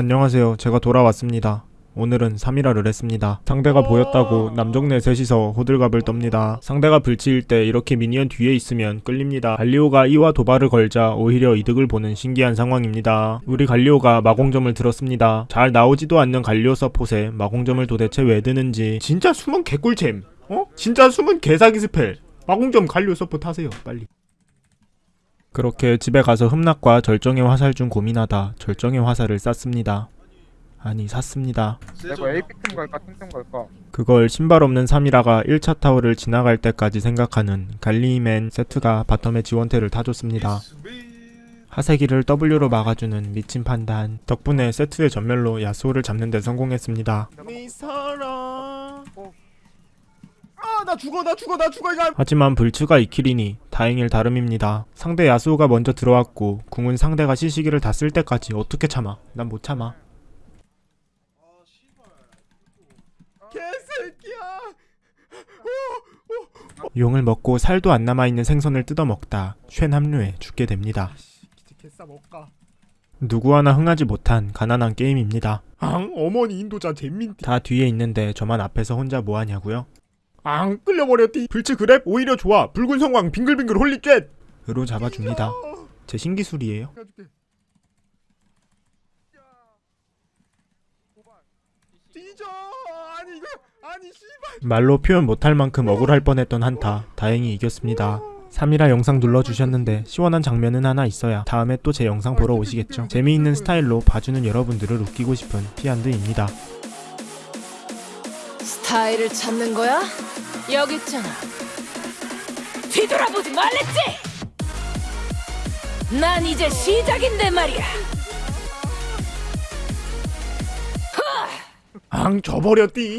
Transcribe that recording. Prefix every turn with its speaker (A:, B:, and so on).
A: 안녕하세요. 제가 돌아왔습니다. 오늘은 3일화를 했습니다. 상대가 보였다고 남정네 셋이서 호들갑을 떱니다. 상대가 블츠일 때 이렇게 minion 뒤에 있으면 끌립니다. 갈리오가 E와 도발을 걸자 오히려 이득을 보는 신기한 상황입니다. 우리 갈리오가 마공점을 들었습니다. 잘 나오지도 않는 갈리오 서폿에 마공점을 도대체 왜 드는지 진짜 숨은 개꿀잼. 어? 진짜 숨은 개사기 spell. 마공점 갈리오 서폿 하세요. 빨리. 그렇게 집에 가서 흠락과 절정의 화살 중 고민하다 절정의 화살을 쐈습니다. 아니 샀습니다.
B: 내가 갈까 갈까?
A: 그걸 신발 없는 3이라가 1차 타워를 지나갈 때까지 생각하는 갈리맨 세트가 바텀의 지원태를 타줬습니다. 하세기를 W로 막아주는 미친 판단 덕분에 세트의 전멸로 야스오를 잡는 데 성공했습니다. 미사라 아나 죽어 나 죽어 나 죽어 이거 하지만 불츠가 이킬이니 다행일 다름입니다. 상대 야스오가 먼저 들어왔고 궁은 상대가 시시기를 다 쓸 때까지 어떻게 참아 난 못 참아 용을 먹고 살도 안 남아있는 생선을 뜯어먹다 쉔 합류해 죽게 됩니다. 누구 하나 흥하지 못한 가난한 게임입니다. 앙 어머니 인도자 잼민띠 다 뒤에 있는데 저만 앞에서 혼자 뭐하냐고요? 앙 끌려버렸디. 불치 그랩 오히려 좋아. 붉은 성광 빙글빙글 홀리쉣 으로 잡아줍니다. 제 신기술이에요. 말로 표현 못할 만큼 억울할 뻔했던 한타. 다행히 이겼습니다. 3이라 영상 눌러주셨는데 시원한 장면은 하나 있어야 다음에 또 제 영상 보러 오시겠죠. 재미있는 스타일로 봐주는 여러분들을 웃기고 싶은 피안드입니다
C: 스타일을 찾는 거야? 여기 있잖아. 뒤돌아보지 말랬지? 난 이제 시작인데 말이야.
A: 앙 져버렸디